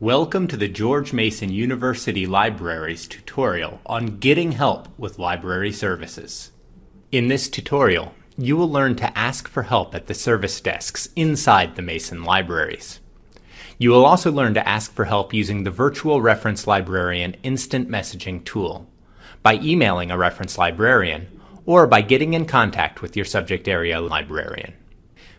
Welcome to the George Mason University Libraries tutorial on getting help with library services. In this tutorial, you will learn to ask for help at the service desks inside the Mason libraries. You will also learn to ask for help using the Virtual Reference Librarian Instant Messaging tool, by emailing a reference librarian, or by getting in contact with your subject area librarian.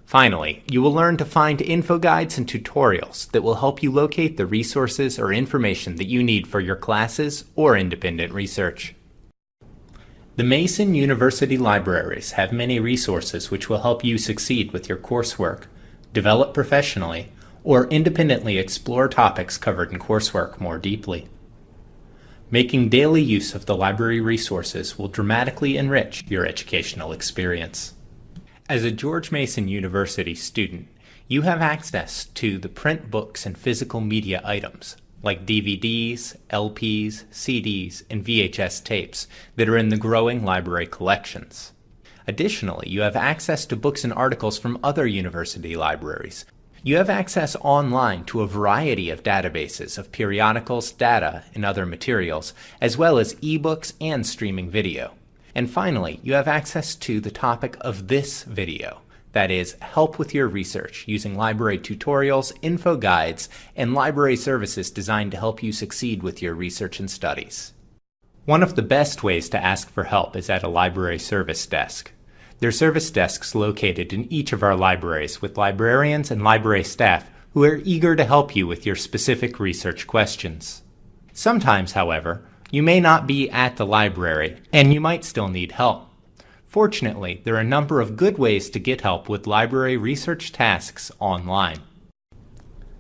Finally, you will learn to find info guides and tutorials that will help you locate the resources or information that you need for your classes or independent research. The Mason University Libraries have many resources which will help you succeed with your coursework, develop professionally, or independently explore topics covered in coursework more deeply. Making daily use of the library resources will dramatically enrich your educational experience. As a George Mason University student, you have access to the print books and physical media items, like DVDs, LPs, CDs, and VHS tapes that are in the growing library collections. Additionally, you have access to books and articles from other university libraries. You have access online to a variety of databases of periodicals, data, and other materials, as well as ebooks and streaming video. And finally, you have access to the topic of this video, that is, help with your research using library tutorials, info guides, and library services designed to help you succeed with your research and studies. One of the best ways to ask for help is at a library service desk. There are service desks located in each of our libraries with librarians and library staff who are eager to help you with your specific research questions. Sometimes, however, you may not be at the library, and you might still need help. Fortunately, there are a number of good ways to get help with library research tasks online.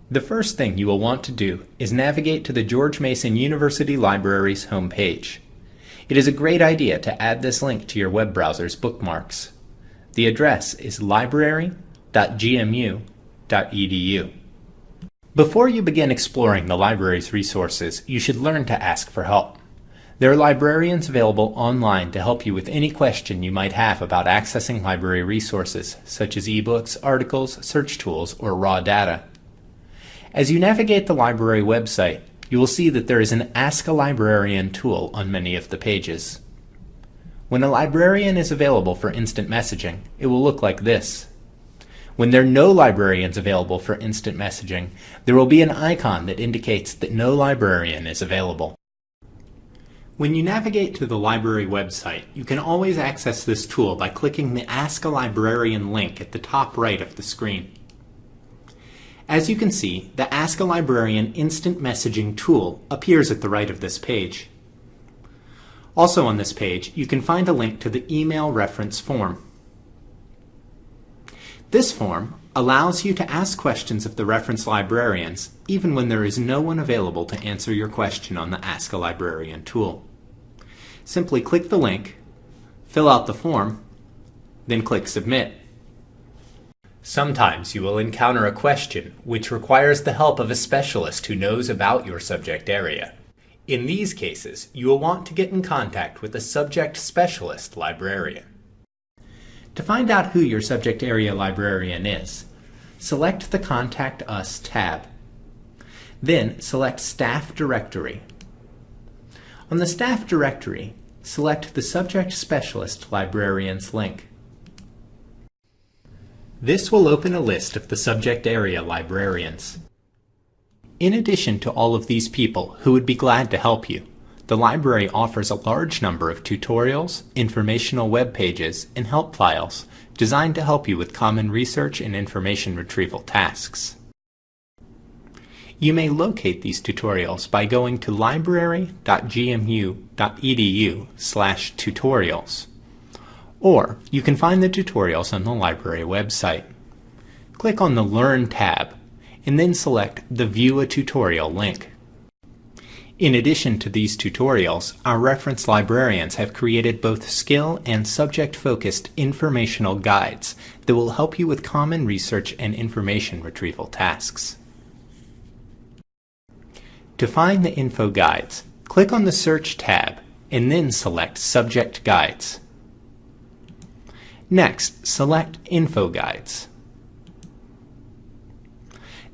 The first thing you will want to do is navigate to the George Mason University Library's homepage. It is a great idea to add this link to your web browser's bookmarks. The address is library.gmu.edu. Before you begin exploring the library's resources, you should learn to ask for help. There are librarians available online to help you with any question you might have about accessing library resources, such as ebooks, articles, search tools, or raw data. As you navigate the library website, you will see that there is an Ask a Librarian tool on many of the pages. When a librarian is available for instant messaging, it will look like this. When there are no librarians available for instant messaging, there will be an icon that indicates that no librarian is available. When you navigate to the library website, you can always access this tool by clicking the Ask a Librarian link at the top right of the screen. As you can see, the Ask a Librarian instant messaging tool appears at the right of this page. Also on this page, you can find a link to the email reference form. This form allows you to ask questions of the reference librarians even when there is no one available to answer your question on the Ask a Librarian tool simply click the link, fill out the form, then click Submit. Sometimes you will encounter a question which requires the help of a specialist who knows about your subject area. In these cases, you will want to get in contact with a subject specialist librarian. To find out who your subject area librarian is, select the Contact Us tab. Then select Staff Directory. On the Staff Directory, select the Subject Specialist Librarians link. This will open a list of the subject area librarians. In addition to all of these people who would be glad to help you, the library offers a large number of tutorials, informational web pages, and help files designed to help you with common research and information retrieval tasks. You may locate these tutorials by going to library.gmu.edu slash tutorials. Or you can find the tutorials on the library website. Click on the Learn tab and then select the View a Tutorial link. In addition to these tutorials, our reference librarians have created both skill and subject-focused informational guides that will help you with common research and information retrieval tasks. To find the info guides, click on the Search tab and then select Subject Guides. Next, select Info Guides.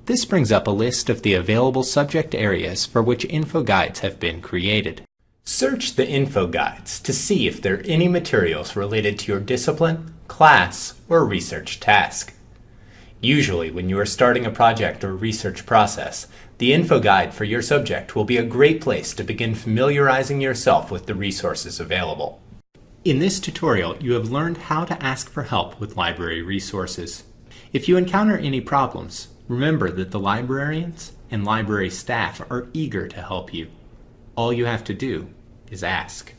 This brings up a list of the available subject areas for which info guides have been created. Search the info guides to see if there are any materials related to your discipline, class, or research task. Usually, when you are starting a project or research process, the info guide for your subject will be a great place to begin familiarizing yourself with the resources available. In this tutorial, you have learned how to ask for help with library resources. If you encounter any problems, remember that the librarians and library staff are eager to help you. All you have to do is ask.